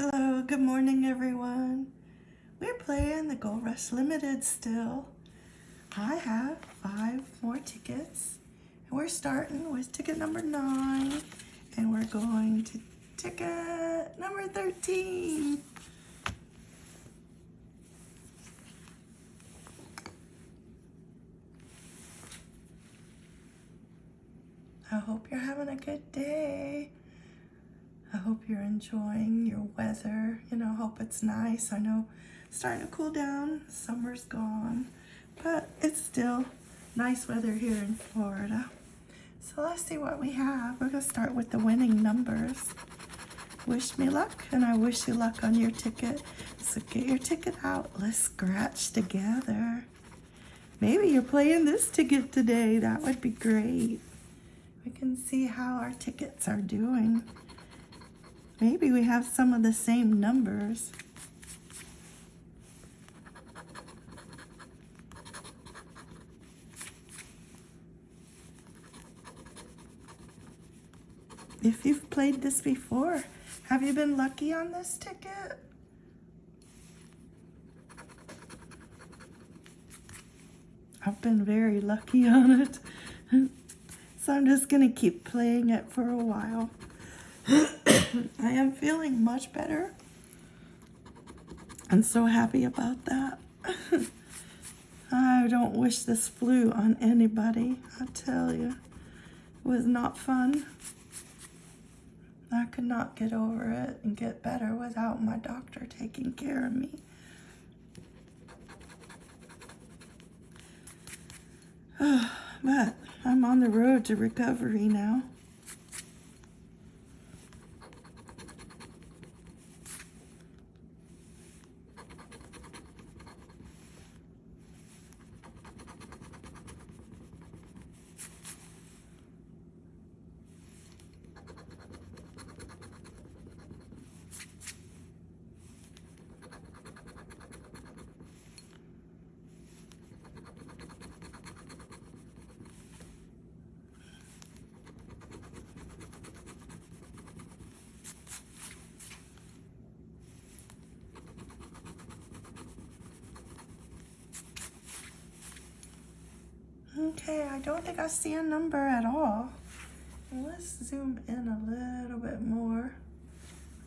Hello, good morning everyone. We're playing the Gold Rush Limited still. I have five more tickets. And we're starting with ticket number nine. And we're going to ticket number 13. I hope you're having a good day. I hope you're enjoying your weather. You know, hope it's nice. I know starting to cool down. Summer's gone, but it's still nice weather here in Florida. So let's see what we have. We're gonna start with the winning numbers. Wish me luck, and I wish you luck on your ticket. So get your ticket out. Let's scratch together. Maybe you're playing this ticket today. That would be great. We can see how our tickets are doing. Maybe we have some of the same numbers. If you've played this before, have you been lucky on this ticket? I've been very lucky on it. so I'm just going to keep playing it for a while. I am feeling much better. I'm so happy about that. I don't wish this flu on anybody, I tell you. It was not fun. I could not get over it and get better without my doctor taking care of me. but I'm on the road to recovery now. Okay, I don't think I see a number at all. Let's zoom in a little bit more.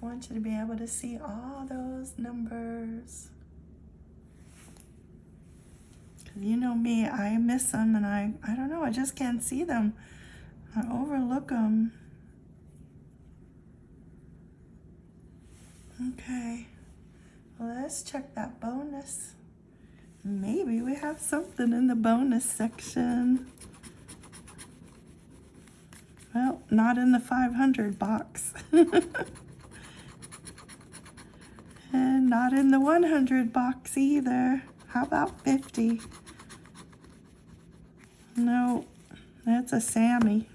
I want you to be able to see all those numbers. Cause you know me, I miss them and I, I don't know, I just can't see them. I overlook them. Okay, let's check that bonus. Maybe we have something in the bonus section. Well, not in the 500 box. and not in the 100 box either. How about 50? No, that's a Sammy.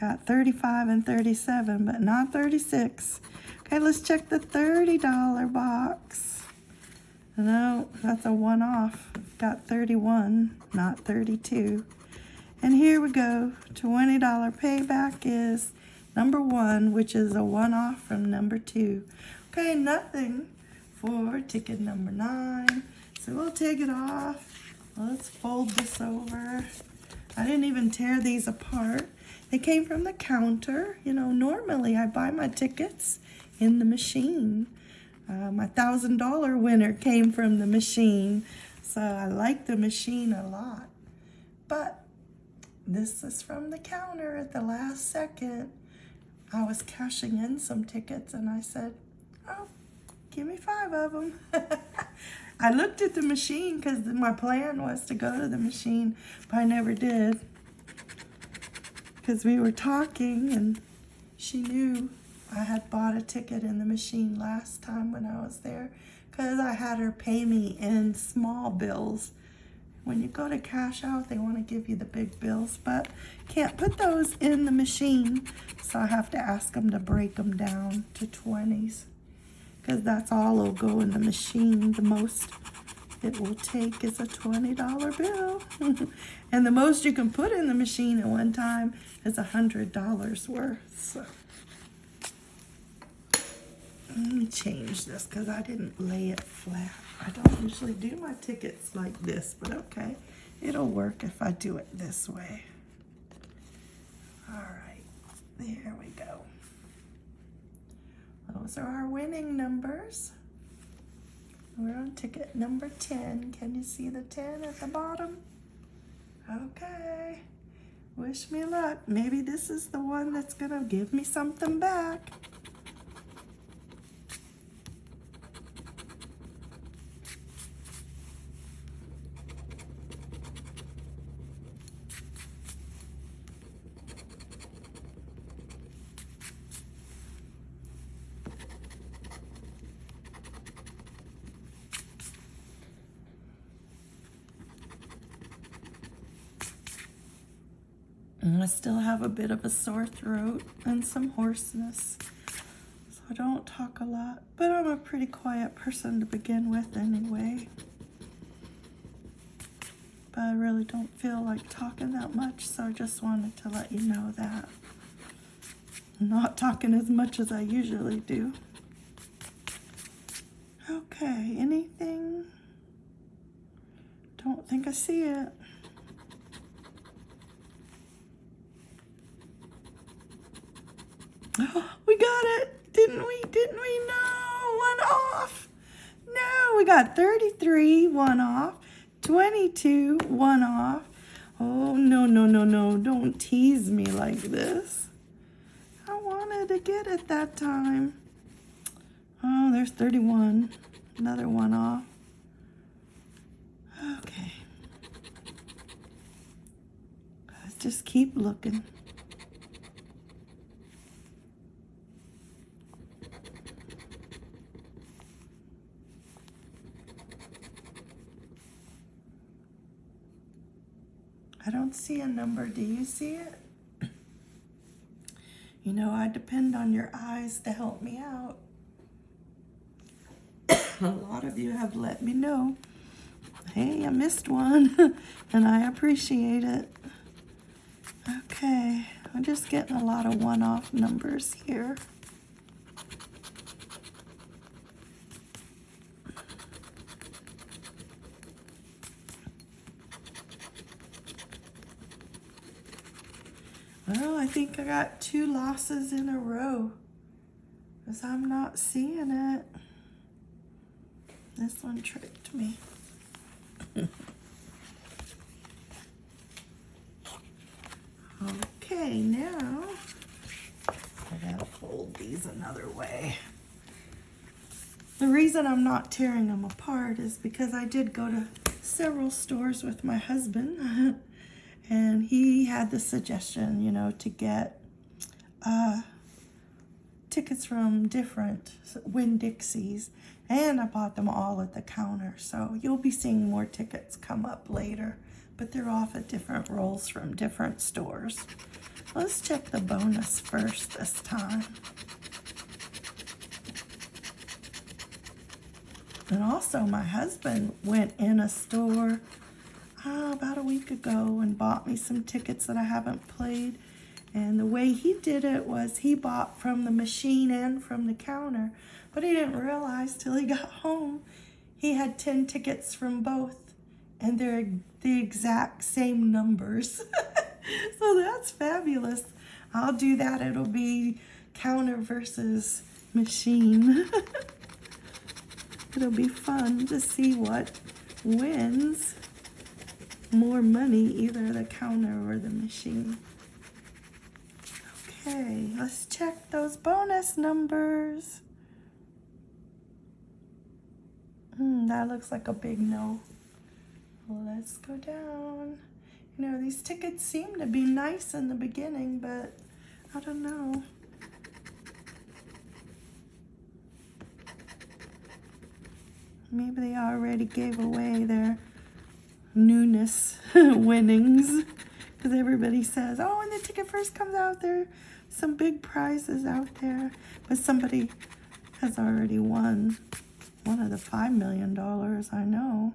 Got 35 and 37, but not 36. Okay, let's check the $30 box. No, that's a one-off. Got 31, not 32. And here we go. $20 payback is number one, which is a one-off from number two. Okay, nothing for ticket number nine. So we'll take it off. Let's fold this over. I didn't even tear these apart. They came from the counter. You know, normally I buy my tickets in the machine. Uh, my $1,000 winner came from the machine. So I like the machine a lot. But this is from the counter at the last second. I was cashing in some tickets and I said, oh, give me five of them. I looked at the machine because my plan was to go to the machine, but I never did. Because we were talking and she knew I had bought a ticket in the machine last time when I was there because I had her pay me in small bills. When you go to cash out, they want to give you the big bills, but can't put those in the machine. So I have to ask them to break them down to 20s because that's all will go in the machine. The most it will take is a $20 bill. and the most you can put in the machine at one time is a $100 worth. So. Let me change this because I didn't lay it flat. I don't usually do my tickets like this, but okay. It'll work if I do it this way. All right, there we go. Those are our winning numbers. We're on ticket number 10. Can you see the 10 at the bottom? Okay. Wish me luck. Maybe this is the one that's going to give me something back. And I still have a bit of a sore throat and some hoarseness. So I don't talk a lot, but I'm a pretty quiet person to begin with anyway. But I really don't feel like talking that much, so I just wanted to let you know that. I'm not talking as much as I usually do. Okay, anything? Don't think I see it. we got it, didn't we? Didn't we? No, one off. No, we got 33, one off. 22, one off. Oh, no, no, no, no. Don't tease me like this. I wanted to get it that time. Oh, there's 31. Another one off. Okay. Let's just keep looking. See a number. Do you see it? You know, I depend on your eyes to help me out. a lot of you have let me know. Hey, I missed one, and I appreciate it. Okay, I'm just getting a lot of one-off numbers here. Think I got two losses in a row because I'm not seeing it. This one tricked me. okay, now I gotta fold these another way. The reason I'm not tearing them apart is because I did go to several stores with my husband and he had the suggestion, you know, to get uh, tickets from different Winn-Dixies, and I bought them all at the counter. So you'll be seeing more tickets come up later, but they're off at different rolls from different stores. Let's check the bonus first this time. And also my husband went in a store uh, about a week ago and bought me some tickets that I haven't played. And the way he did it was he bought from the machine and from the counter, but he didn't realize till he got home he had 10 tickets from both and they're the exact same numbers. so that's fabulous. I'll do that. It'll be counter versus machine. It'll be fun to see what wins more money, either the counter or the machine. Okay, let's check those bonus numbers. Hmm, that looks like a big no. Let's go down. You know, these tickets seem to be nice in the beginning, but I don't know. Maybe they already gave away their newness winnings because everybody says, oh, when the ticket first comes out, there some big prizes out there. But somebody has already won one of the $5 million, I know.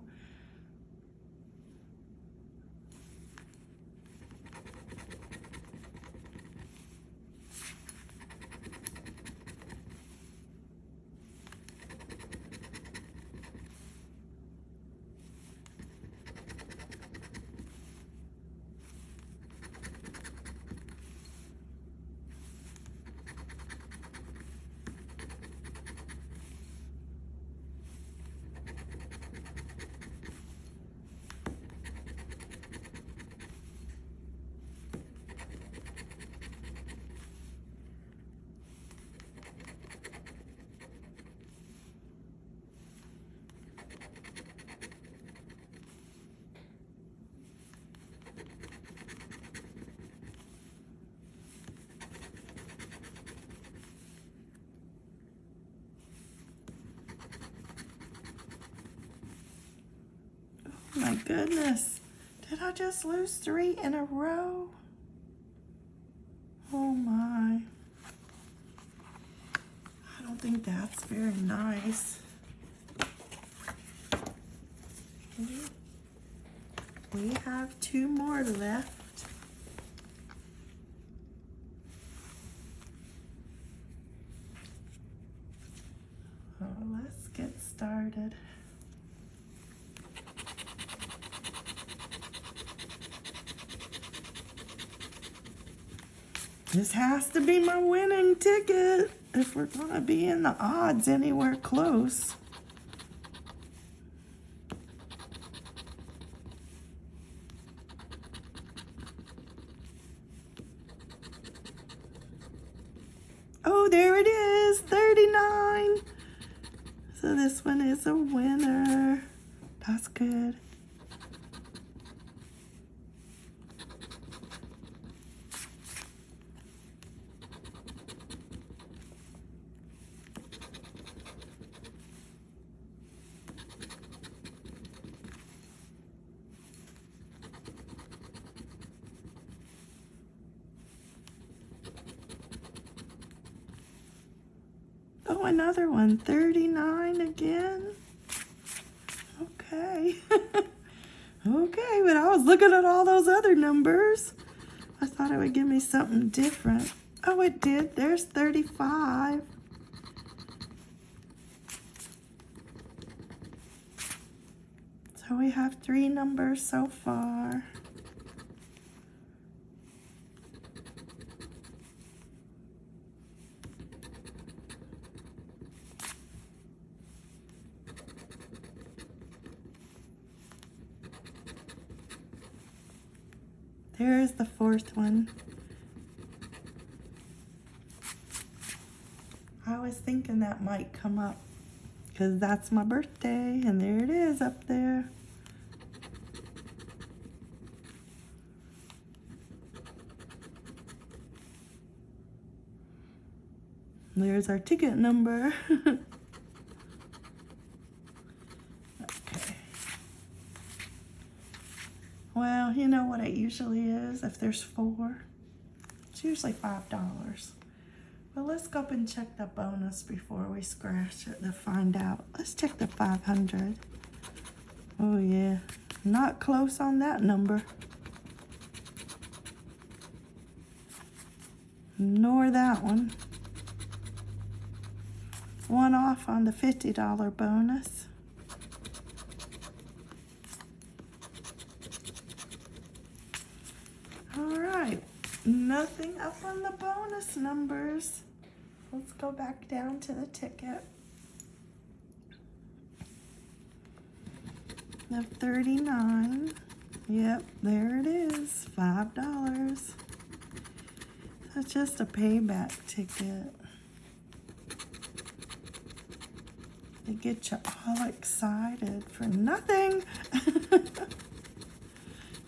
My goodness. Did I just lose three in a row? Oh my. I don't think that's very nice. We have two more left. Oh, let's get started. This has to be my winning ticket if we're gonna be in the odds anywhere close. Oh, there it is, 39. So this one is a winner. That's good. Another one. 39 again. Okay. okay, but I was looking at all those other numbers. I thought it would give me something different. Oh, it did. There's 35. So we have three numbers so far. The fourth one. I was thinking that might come up because that's my birthday and there it is up there. There's our ticket number. okay. Well, you know what it if there's four? It's usually $5. Well, let's go up and check the bonus before we scratch it to find out. Let's check the 500. Oh, yeah. Not close on that number. Nor that one. One off on the $50 bonus. All right, nothing up on the bonus numbers. Let's go back down to the ticket. The 39. Yep, there it is, $5. That's just a payback ticket. They get you all excited for nothing.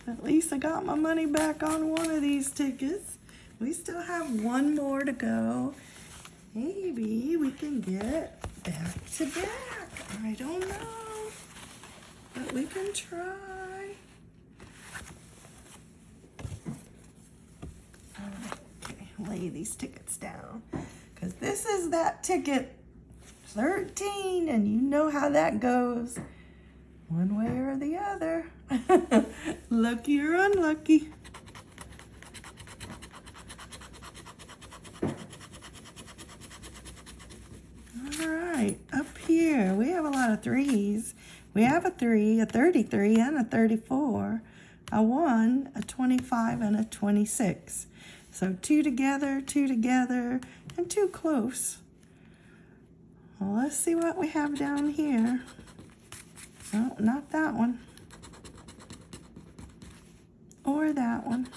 At least I got my money back on one of these tickets. We still have one more to go. Maybe we can get back to back. I don't know. But we can try. Okay, lay these tickets down. Because this is that ticket 13 and you know how that goes one way or the other lucky or unlucky all right up here we have a lot of threes we have a three a 33 and a 34 a one a 25 and a 26 so two together two together and two close well, let's see what we have down here. Oh, not that one. Or that one.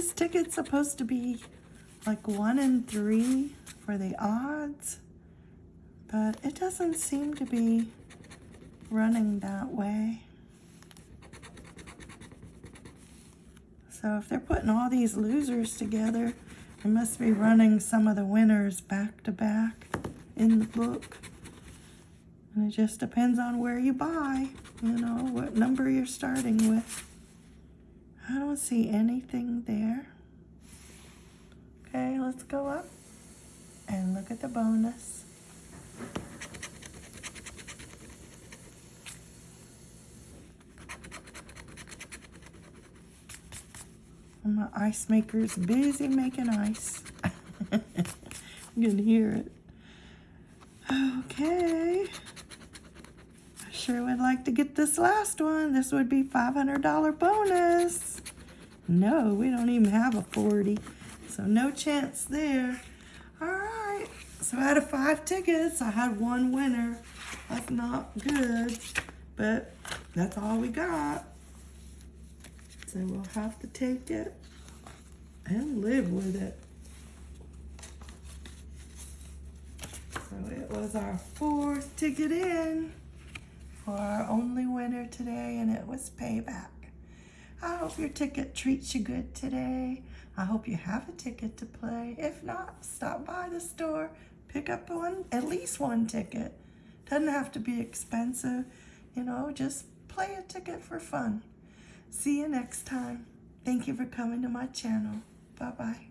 This ticket's supposed to be like one in three for the odds, but it doesn't seem to be running that way. So if they're putting all these losers together, they must be running some of the winners back to back in the book. And it just depends on where you buy, you know, what number you're starting with. I don't see anything there. Okay, let's go up and look at the bonus. My ice maker's busy making ice. you can hear it. Okay. I sure would like to get this last one. This would be $500 bonus. No, we don't even have a 40. So no chance there. All right. So out of five tickets, I had one winner. That's not good, but that's all we got. So we'll have to take it and live with it. So it was our fourth ticket in for our only winner today, and it was payback. I hope your ticket treats you good today. I hope you have a ticket to play. If not, stop by the store, pick up one, at least one ticket. Doesn't have to be expensive, you know, just play a ticket for fun. See you next time. Thank you for coming to my channel. Bye-bye.